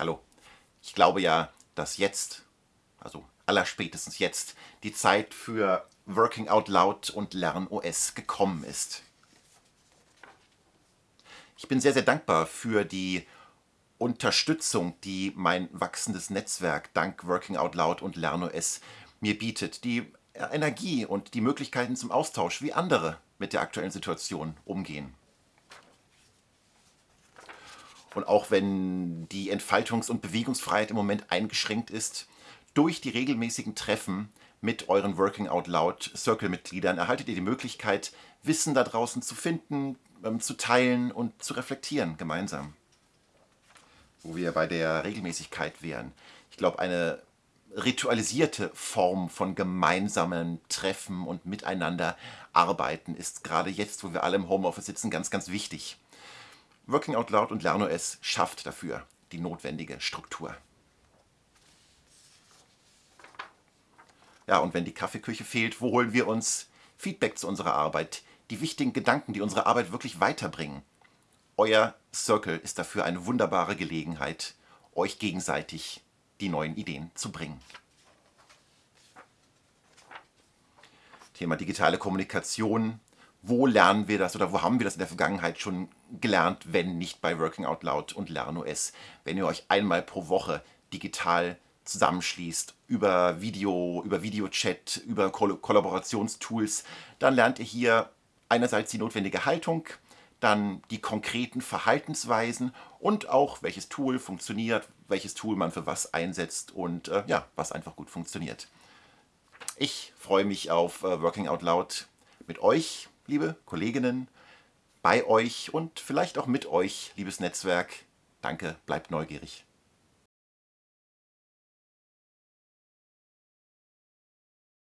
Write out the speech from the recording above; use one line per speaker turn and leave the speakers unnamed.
Hallo. Ich glaube ja, dass jetzt, also allerspätestens jetzt, die Zeit für Working Out Loud und LernOS gekommen ist. Ich bin sehr, sehr dankbar für die Unterstützung, die mein wachsendes Netzwerk dank Working Out Loud und LernOS mir bietet. Die Energie und die Möglichkeiten zum Austausch, wie andere mit der aktuellen Situation umgehen. Und auch wenn die Entfaltungs- und Bewegungsfreiheit im Moment eingeschränkt ist, durch die regelmäßigen Treffen mit euren Working Out Loud Circle-Mitgliedern erhaltet ihr die Möglichkeit, Wissen da draußen zu finden, ähm, zu teilen und zu reflektieren gemeinsam. Wo wir bei der Regelmäßigkeit wären. Ich glaube, eine ritualisierte Form von gemeinsamen Treffen und miteinander arbeiten ist gerade jetzt, wo wir alle im Homeoffice sitzen, ganz, ganz wichtig. Working Out Loud und LernOS schafft dafür die notwendige Struktur. Ja, und wenn die Kaffeeküche fehlt, wo holen wir uns Feedback zu unserer Arbeit? Die wichtigen Gedanken, die unsere Arbeit wirklich weiterbringen. Euer Circle ist dafür eine wunderbare Gelegenheit, euch gegenseitig die neuen Ideen zu bringen. Thema digitale Kommunikation. Wo lernen wir das oder wo haben wir das in der Vergangenheit schon gelernt, wenn nicht bei Working Out Loud und LernOS? Wenn ihr euch einmal pro Woche digital zusammenschließt über Video, über Videochat, über Koll Kollaborationstools, dann lernt ihr hier einerseits die notwendige Haltung, dann die konkreten Verhaltensweisen und auch welches Tool funktioniert, welches Tool man für was einsetzt und äh, ja, was einfach gut funktioniert. Ich freue mich auf äh, Working Out Loud mit euch, liebe Kolleginnen, bei euch und vielleicht auch mit euch, liebes Netzwerk. Danke, bleibt neugierig.